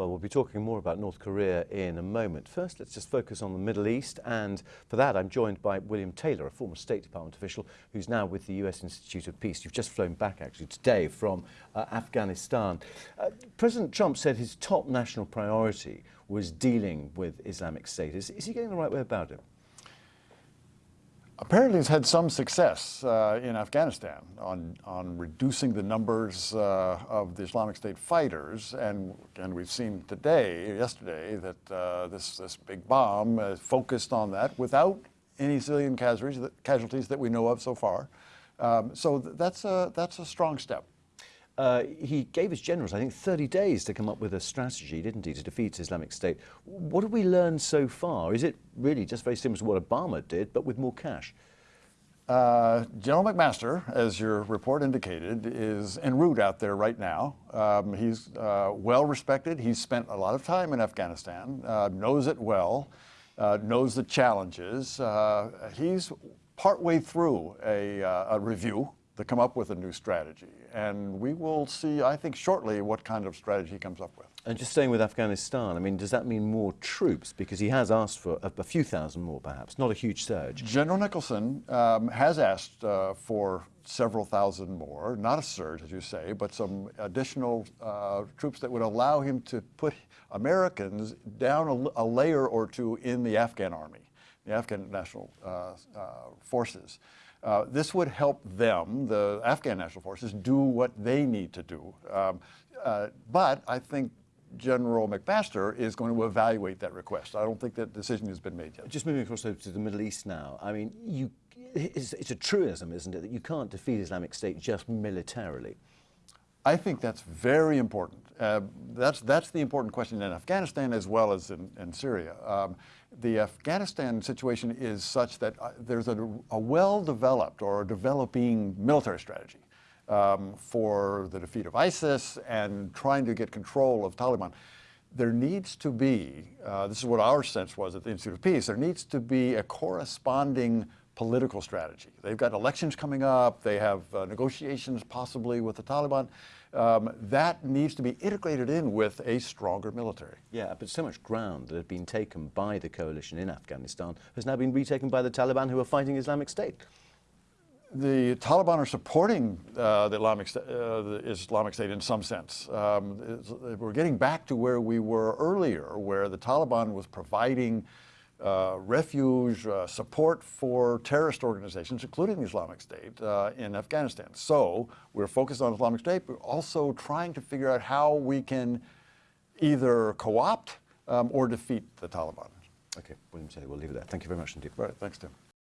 Well, we'll be talking more about North Korea in a moment. First, let's just focus on the Middle East. And for that, I'm joined by William Taylor, a former State Department official who's now with the US Institute of Peace. You've just flown back, actually, today from uh, Afghanistan. Uh, President Trump said his top national priority was dealing with Islamic State. Is, is he getting the right way about it? Apparently has had some success uh, in Afghanistan on, on reducing the numbers uh, of the Islamic State fighters. And, and we've seen today, yesterday, that uh, this, this big bomb focused on that without any civilian casualties, that, casualties that we know of so far. Um, so that's a, that's a strong step. Uh, he gave his generals, I think, 30 days to come up with a strategy, didn't he, to defeat Islamic State. What have we learned so far? Is it really just very similar to what Obama did, but with more cash? Uh, General McMaster, as your report indicated, is en route out there right now. Um, he's uh, well respected. He's spent a lot of time in Afghanistan, uh, knows it well, uh, knows the challenges. Uh, he's partway through a, a review to come up with a new strategy. And we will see, I think, shortly what kind of strategy he comes up with. And just staying with Afghanistan, I mean, does that mean more troops? Because he has asked for a, a few thousand more, perhaps, not a huge surge. General Nicholson um, has asked uh, for several thousand more, not a surge, as you say, but some additional uh, troops that would allow him to put Americans down a, a, layer or two in the Afghan army, the Afghan National uh, uh Forces. Uh, this would help them, the Afghan National Forces, do what they need to do. Um, uh, but I think General McMaster is going to evaluate that request. I don't think that decision has been made yet. Just moving across to the Middle East now. I mean, you, it's, it's a truism, isn't it, that you can't defeat Islamic State just militarily. I think that's very important. Uh, that's, that's the important question in Afghanistan as well as in, in Syria. Um, the Afghanistan situation is such that uh, there's a, a well-developed or a developing military strategy um, for the defeat of ISIS and trying to get control of Taliban. There needs to be, uh, this is what our sense was at the Institute of Peace, there needs to be a corresponding political strategy. They've got elections coming up, they have uh, negotiations possibly with the Taliban. Um, that needs to be integrated in with a stronger military. Yeah, but so much ground that had been taken by the coalition in Afghanistan has now been retaken by the Taliban who are fighting Islamic State. The Taliban are supporting uh, the, Islamic, uh, the, Islamic, State in some sense. Um, we're getting back to where we were earlier, where the Taliban was providing uh, refuge, uh, support for terrorist organizations, including the Islamic State, uh, in Afghanistan. So we're focused on Islamic State, but also trying to figure out how we can either co-opt um, or defeat the Taliban. Okay, William Taylor, we'll leave it there. Thank you very much indeed. All right, thanks, Tim.